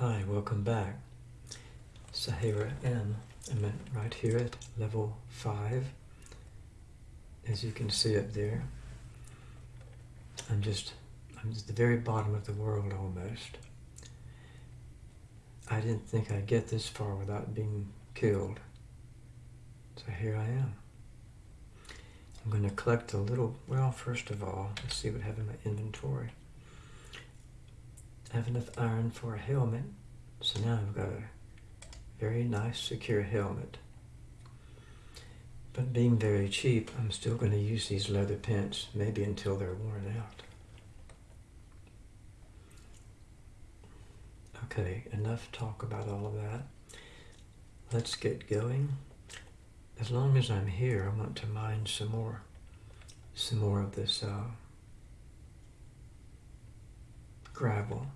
Hi, welcome back. Sahara M. I'm right here at level 5. As you can see up there, I'm just, I'm at the very bottom of the world almost. I didn't think I'd get this far without being killed. So here I am. I'm going to collect a little, well, first of all, let's see what I have in my inventory. Have enough iron for a helmet, so now I've got a very nice secure helmet. But being very cheap, I'm still going to use these leather pants, maybe until they're worn out. Okay, enough talk about all of that. Let's get going. As long as I'm here, I want to mine some more, some more of this uh, gravel.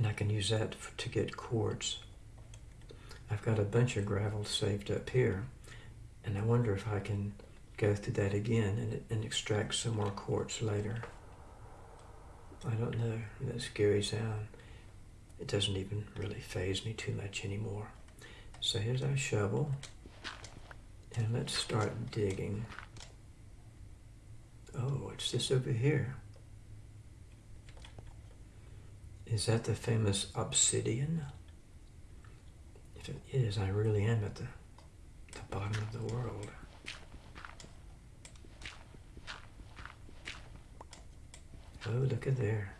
And I can use that to get quartz. I've got a bunch of gravel saved up here, and I wonder if I can go through that again and, and extract some more quartz later. I don't know, that scary sound. It doesn't even really faze me too much anymore. So here's our shovel, and let's start digging. Oh, what's this over here? Is that the famous obsidian? If it is, I really am at the, the bottom of the world. Oh, look at there.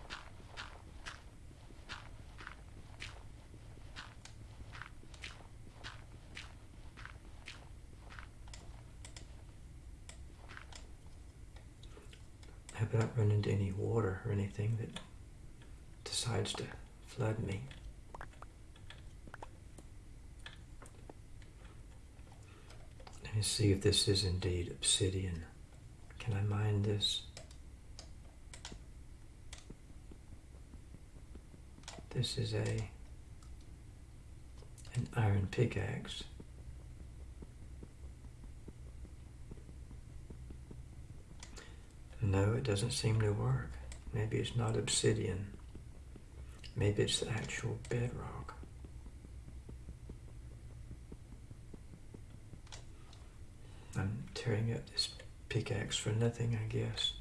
I have not run into any water or anything that decides to flood me. Let me see if this is indeed obsidian. Can I mine this? This is a an iron pickaxe. No, it doesn't seem to work. Maybe it's not obsidian. Maybe it's the actual bedrock. I'm tearing up this pickaxe for nothing, I guess.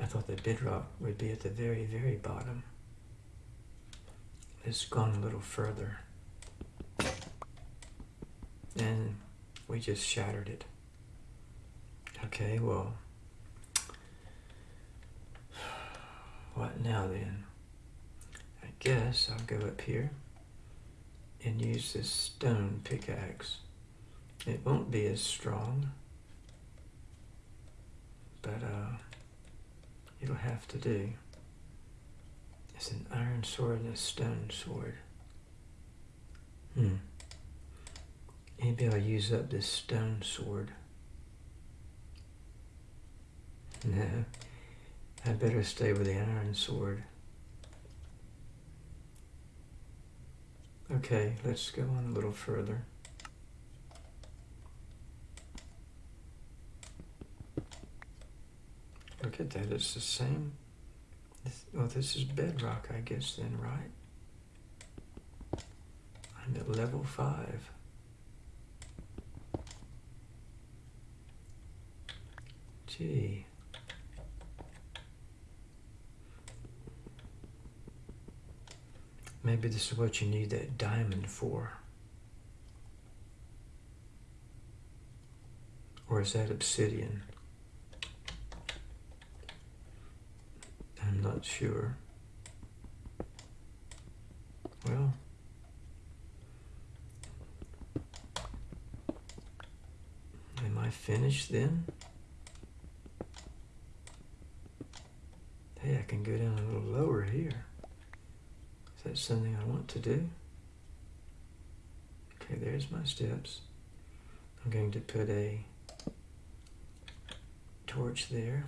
I thought the bedrock would be at the very, very bottom. It's gone a little further. And we just shattered it. Okay, well, what now then? Guess I'll go up here and use this stone pickaxe. It won't be as strong, but uh, it'll have to do. It's an iron sword and a stone sword. Hmm. Maybe I'll use up this stone sword. No, I better stay with the iron sword. Okay, let's go on a little further. Look at that, it's the same. Well, this is bedrock, I guess, then, right? I'm at level 5. Gee. Maybe this is what you need that diamond for. Or is that obsidian? I'm not sure. Well, am I finished then? Hey, I can go down a little lower here. Is that something I want to do? Okay, there's my steps. I'm going to put a torch there.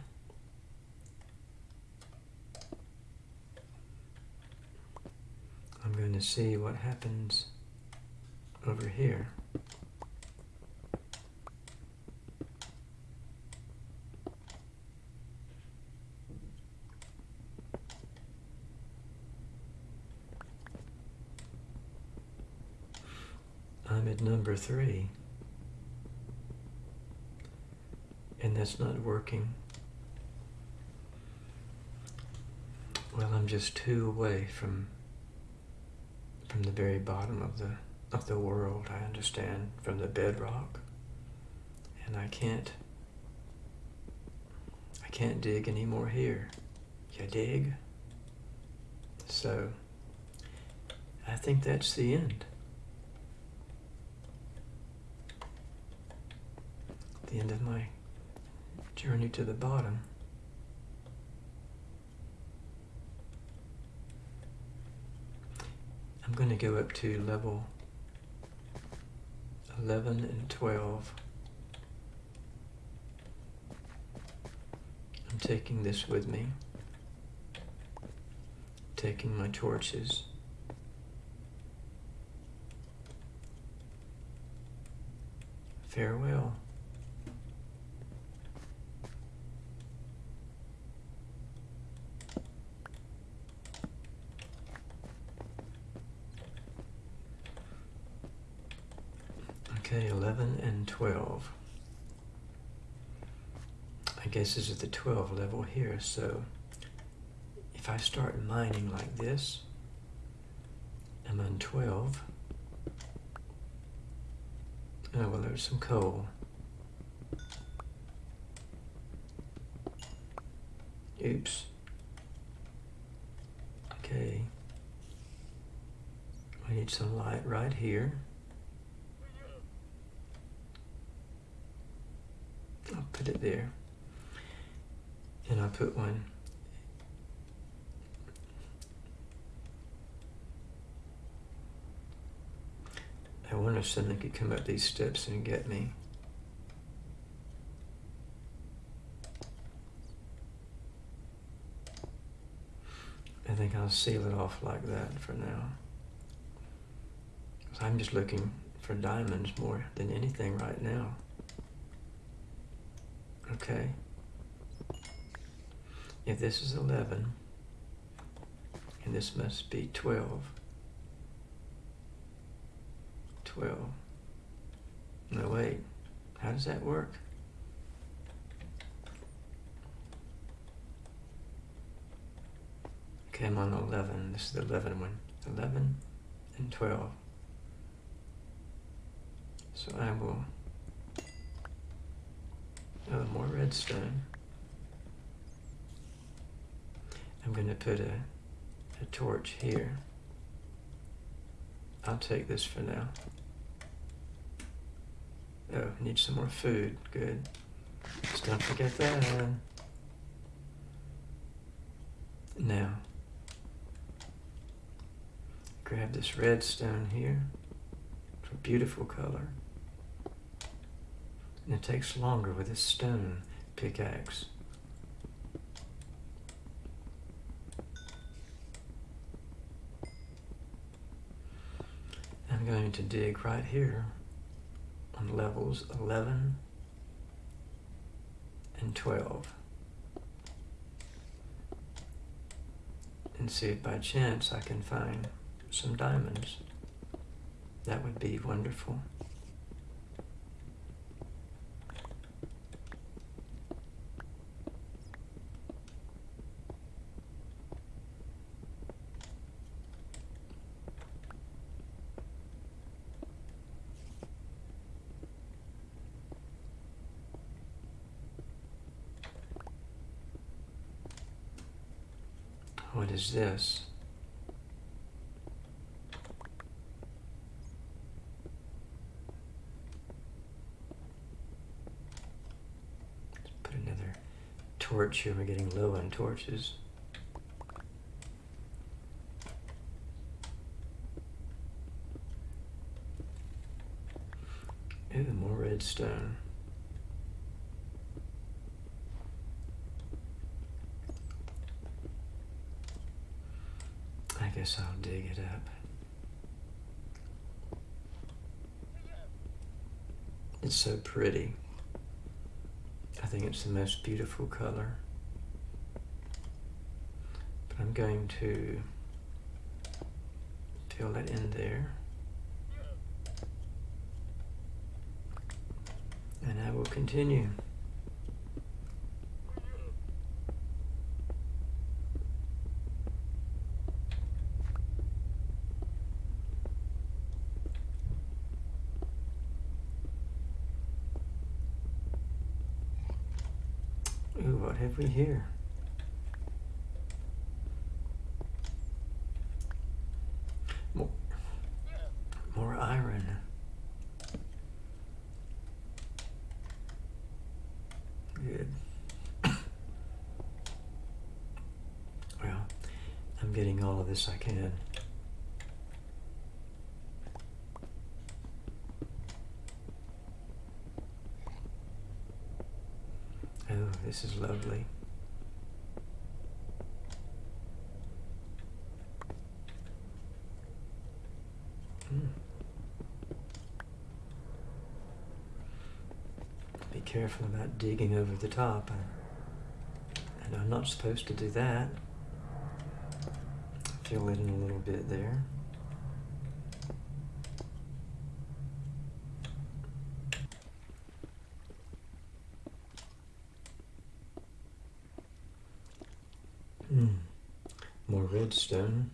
I'm going to see what happens over here. I'm at number three. And that's not working. Well, I'm just two away from from the very bottom of the of the world, I understand, from the bedrock. And I can't I can't dig any more here. You dig? So I think that's the end. The end of my journey to the bottom. I'm going to go up to level 11 and 12. I'm taking this with me, taking my torches. Farewell. Okay, 11 and 12. I guess this is the 12 level here, so if I start mining like this, I'm on 12. Oh, well, there's some coal. Oops. Okay. We need some light right here. I'll put it there. And I'll put one I wonder if something could come up these steps and get me. I think I'll seal it off like that for now. I'm just looking for diamonds more than anything right now. Okay. If this is 11, and this must be 12, 12. No, wait. How does that work? Okay, I'm on 11. This is the 11 one. 11 and 12. So I will Oh, more redstone. I'm going to put a, a torch here. I'll take this for now. Oh, need some more food. Good. Just don't forget that. Now, grab this redstone here. It's a beautiful color. And it takes longer with a stone pickaxe. I'm going to dig right here on levels 11 and 12 and see if by chance I can find some diamonds. That would be wonderful. What is this? Let's put another torch here. We're getting low on torches. Ooh, more redstone. Guess I'll dig it up. It's so pretty. I think it's the most beautiful color. But I'm going to fill it in there. And I will continue. Have we here? More, more iron. Good. Well, I'm getting all of this I can. Oh, this is lovely. Mm. Be careful about digging over the top. And I'm not supposed to do that. Fill it in a little bit there. Hmm. More redstone.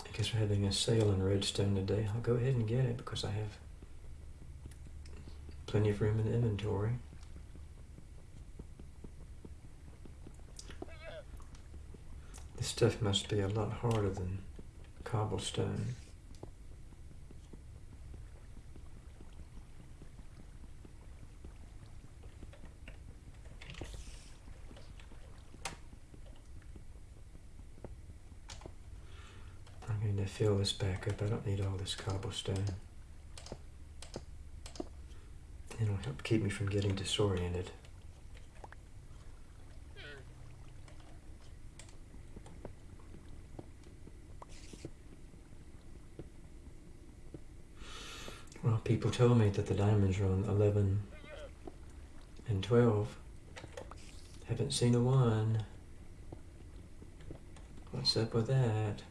I guess we're having a sale on redstone today. I'll go ahead and get it because I have plenty of room in the inventory. This stuff must be a lot harder than cobblestone. Fill this back up. I don't need all this cobblestone. It'll help keep me from getting disoriented. Well, people told me that the diamonds are on 11 and 12. Haven't seen a one. What's up with that?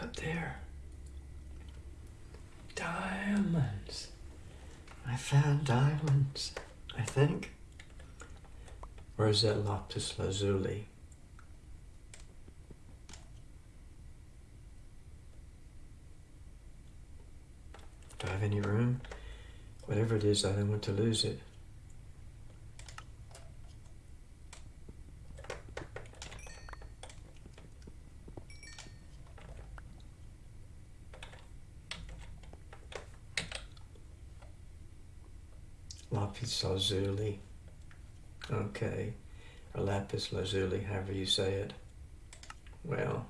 Look up there. Diamonds. I found diamonds, I think. Or is that lapis lazuli? Do I have any room? Whatever it is, I don't want to lose it. Lapis lazuli. Okay. Or lapis lazuli, however you say it. Well,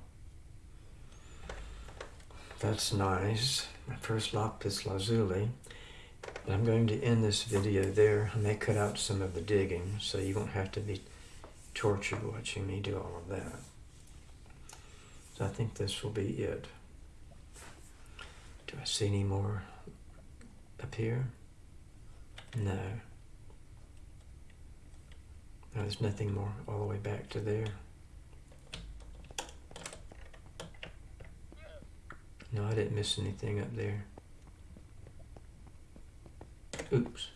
that's nice. My first lapis lazuli. I'm going to end this video there. I may cut out some of the digging so you won't have to be tortured watching me do all of that. So I think this will be it. Do I see any more up here? No. No, there's nothing more all the way back to there. No, I didn't miss anything up there. Oops.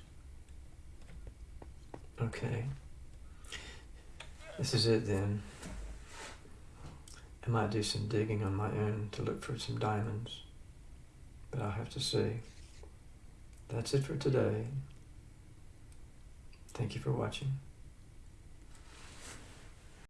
Okay. This is it then. I might do some digging on my own to look for some diamonds. But I'll have to see. That's it for today. Thank you for watching.